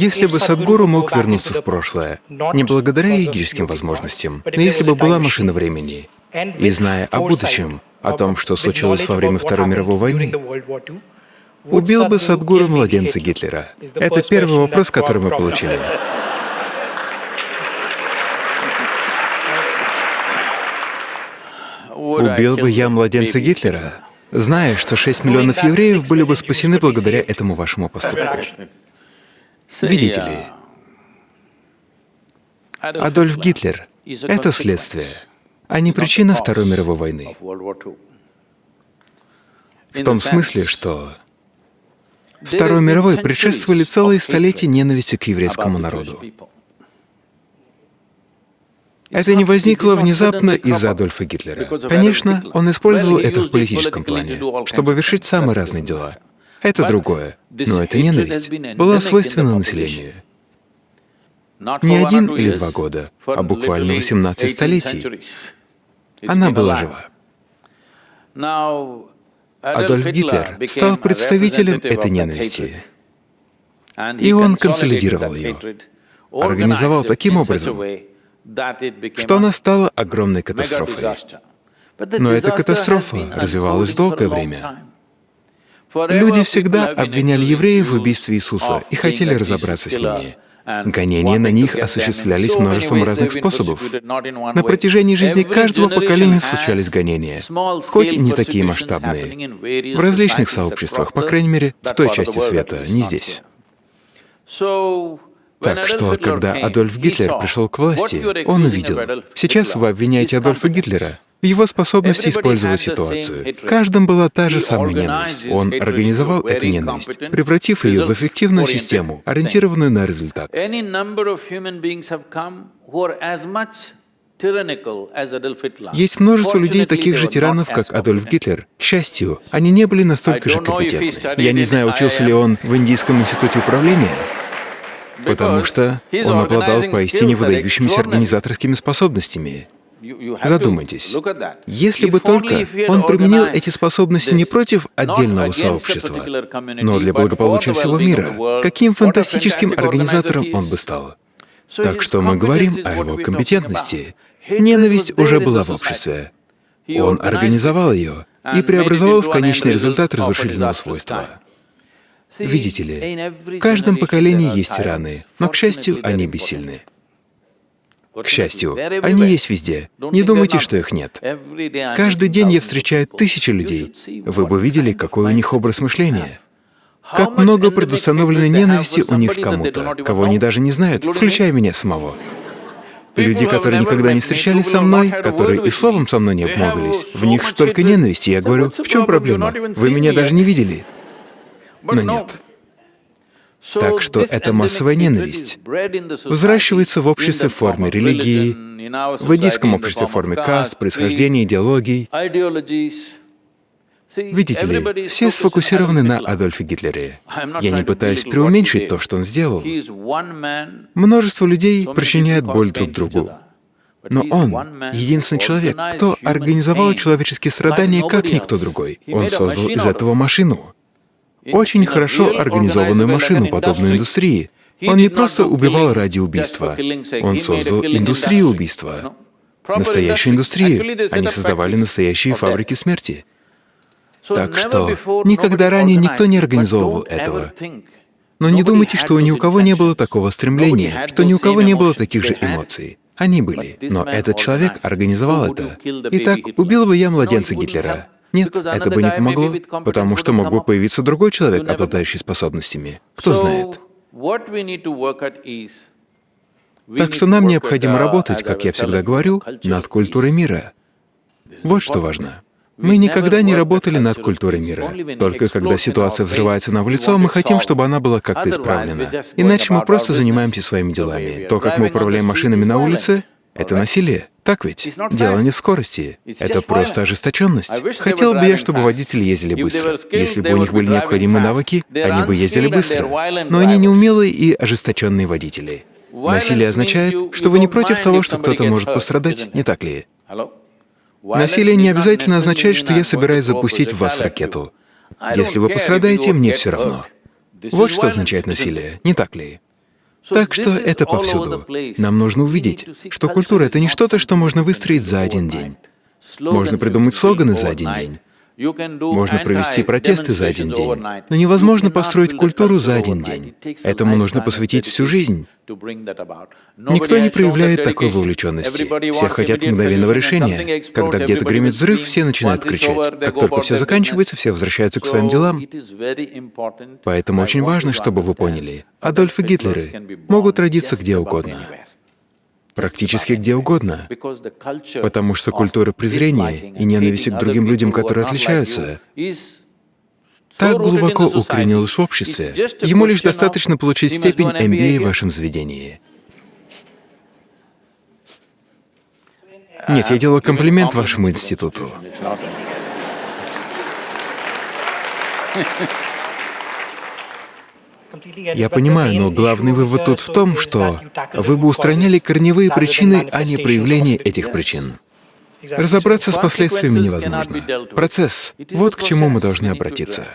Если бы Садгуру мог вернуться в прошлое, не благодаря йогическим возможностям, но если бы была машина времени, и зная о будущем, о том, что случилось во время Второй мировой войны, убил бы Садгуру младенца Гитлера? Это первый вопрос, который мы получили. Убил бы я младенца Гитлера, зная, что 6 миллионов евреев были бы спасены благодаря этому вашему поступку. Видите ли, Адольф Гитлер — это следствие, а не причина Второй мировой войны. В том смысле, что Второй мировой предшествовали целые столетия ненависти к еврейскому народу. Это не возникло внезапно из-за Адольфа Гитлера. Конечно, он использовал это в политическом плане, чтобы вершить самые разные дела. Это другое. Но эта ненависть была свойственна населению. Не один или два года, а буквально 18 столетий. Она была жива. Адольф Гитлер стал представителем этой ненависти, и он консолидировал ее, организовал таким образом, что она стала огромной катастрофой. Но эта катастрофа развивалась долгое время. Люди всегда обвиняли евреев в убийстве Иисуса и хотели разобраться с ними. Гонения на них осуществлялись множеством разных способов. На протяжении жизни каждого поколения случались гонения, хоть и не такие масштабные, в различных сообществах, по крайней мере, в той части света, не здесь. Так что, когда Адольф Гитлер пришел к власти, он увидел, сейчас вы обвиняете Адольфа Гитлера его способности использовать ситуацию. В каждом была та же самая ненависть. Он организовал эту ненависть, превратив ее в эффективную систему, ориентированную на результат. Есть множество людей, таких же тиранов, как Адольф Гитлер. К счастью, они не были настолько же компетентны. Я не знаю, учился ли он в Индийском институте управления, потому что он обладал поистине выдающимися организаторскими способностями. Задумайтесь, если бы только он применил эти способности не против отдельного сообщества, но для благополучия всего мира, каким фантастическим организатором он бы стал. Так что мы говорим о его компетентности. Ненависть уже была в обществе. Он организовал ее и преобразовал в конечный результат разрушительного свойства. Видите ли, в каждом поколении есть тираны, но, к счастью, они бессильны. К счастью, они есть везде. Не думайте, что их нет. Каждый день я встречаю тысячи людей. Вы бы видели, какой у них образ мышления. Как много предустановленной ненависти у них к кому-то, кого они даже не знают, включая меня самого. Люди, которые никогда не встречались со мной, которые и словом со мной не обмолвились, в них столько ненависти. Я говорю, в чем проблема? Вы меня даже не видели. Но нет. Так что эта массовая ненависть взращивается в обществе в форме религии, в индийском обществе в форме каст, происхождения, идеологий. Видите ли, все сфокусированы на Адольфе Гитлере. Я не пытаюсь преуменьшить то, что он сделал. Множество людей причиняют боль друг другу. Но он — единственный человек, кто организовал человеческие страдания, как никто другой. Он создал из этого машину очень хорошо организованную машину, подобную индустрии. Он не просто убивал ради убийства, он создал индустрию убийства, настоящую индустрию. Они создавали настоящие фабрики смерти. Так что никогда ранее никто не организовывал этого. Но не думайте, что ни у кого не было такого стремления, что ни у кого не было таких же эмоций. Они были. Но этот человек организовал это. Итак, убил бы я младенца Гитлера. Нет, это бы не помогло, потому что мог бы появиться другой человек, обладающий способностями. Кто знает. Так что нам необходимо работать, как я всегда говорю, над культурой мира. Вот что важно. Мы никогда не работали над культурой мира. Только когда ситуация взрывается нам в лицо, мы хотим, чтобы она была как-то исправлена. Иначе мы просто занимаемся своими делами. То, как мы управляем машинами на улице, это насилие. Так ведь? Дело не в скорости. Это просто ожесточенность. Хотел бы я, чтобы водители ездили быстро. Если бы у них были необходимые навыки, они бы ездили быстро. Но они неумелые и ожесточенные водители. Насилие означает, что вы не против того, что кто-то может пострадать, не так ли? Насилие не обязательно означает, что я собираюсь запустить в вас ракету. Если вы пострадаете, мне все равно. Вот что означает насилие, не так ли? Так что это повсюду. Нам нужно увидеть, что культура — это не что-то, что можно выстроить за один день. Можно придумать слоганы за один день. Можно провести протесты за один день, но невозможно построить культуру за один день. Этому нужно посвятить всю жизнь. Никто не проявляет такой вовлеченности. Все хотят мгновенного решения. Когда где-то гремит взрыв, все начинают кричать. Как только все заканчивается, все возвращаются к своим делам. Поэтому очень важно, чтобы вы поняли, Адольф и Гитлеры могут родиться где угодно практически где угодно, потому что культура презрения и ненависти к другим людям, которые отличаются, так глубоко укоренилась в обществе, ему лишь достаточно получить степень MBA в вашем заведении. Нет, я делаю комплимент вашему институту. Я понимаю, но главный вывод тут в том, что вы бы устраняли корневые причины, а не проявление этих причин. Разобраться с последствиями невозможно. Процесс — вот к чему мы должны обратиться.